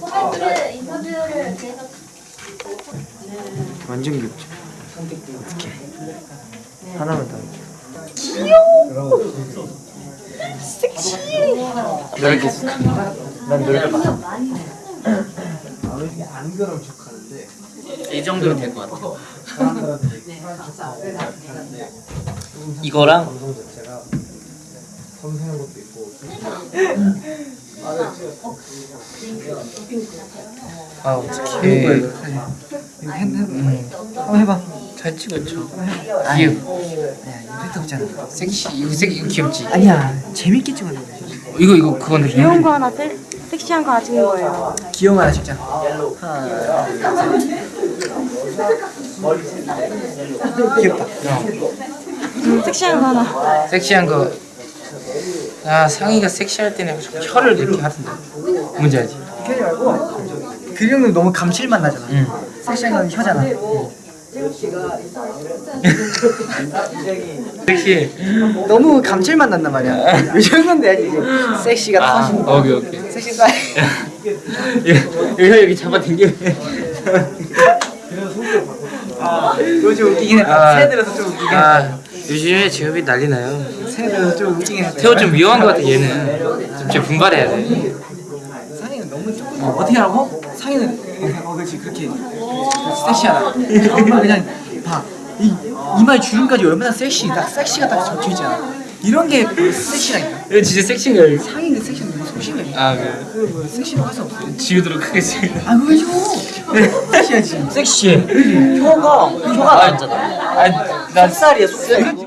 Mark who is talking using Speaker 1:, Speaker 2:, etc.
Speaker 1: 코멘트 인터뷰를 계속
Speaker 2: 완전 귀엽죠. 어떻게? 하나만 더. 귀여워. 섹시. 노력했어. 난 노력했어.
Speaker 3: 이 정도면 될 것 같아. 이거랑
Speaker 2: 섬세한 것도.
Speaker 3: 아
Speaker 2: 핸드 음. 한번 해봐.
Speaker 3: 잘 찍었죠. 귀여워.
Speaker 2: 아니야 임팩트 없잖아.
Speaker 3: 섹시 이거 섹 이거 귀엽지.
Speaker 2: 아니야 재밌게 찍었는데.
Speaker 3: 이거 이거 그건데
Speaker 4: 귀여운 거 하나, 섹, 섹시한 거 하나 찍는 거예요.
Speaker 2: 귀여운 거 하나 찍자. 귀엽다.
Speaker 4: 음, 섹시한 거 하나.
Speaker 3: 섹시한 거. 아 상의가 섹시할 때는 자꾸 혀를 이렇게 하던데. 뭔지 알지?
Speaker 2: 그러지 말고 그 정도 너무 감칠맛 나잖아.
Speaker 3: 응.
Speaker 2: 섹시한 건 혀잖아.
Speaker 3: 섹시.
Speaker 2: 너무 감칠맛 난단 말이야. 이 정도는 돼야지 이제 섹시가
Speaker 3: 아
Speaker 2: 터진다.
Speaker 3: 오케이 오케이.
Speaker 2: 섹시 사이.
Speaker 3: 여기 여기 잡아 당기면.
Speaker 2: 아, 이거 좀 웃기긴 해.
Speaker 3: 아.
Speaker 2: 새 들어서 좀 웃기긴 해.
Speaker 3: 아 요즘에 직업이 난리 나요.
Speaker 2: 새 들어서 좀 웃기긴 해.
Speaker 3: 태호 좀 위험한 것 같아 얘는. 좀 진짜 분발해야 돼.
Speaker 2: 상이는 너무 좀 어, 어떻게 하라고? 상이는 어 그렇지 그렇게 섹시하다. 그냥 봐. 이 이마에 주름까지 얼마나 섹시, 딱 섹시가 딱 적혀 있잖아. 이런 게 섹시라니까.
Speaker 3: 이거 진짜 섹시인 거야. 이거.
Speaker 2: 상이는 섹시는 너무 소심해.
Speaker 3: 아 그래.
Speaker 2: 그뭐 섹시라고 할수 없어.
Speaker 3: 지우도록 하겠습니다.
Speaker 2: 아 그거 해줘. 섹시하지.
Speaker 3: 섹시해.
Speaker 2: 혀가 혀가 나왔잖아.
Speaker 3: 아나
Speaker 2: 속살이야 속살.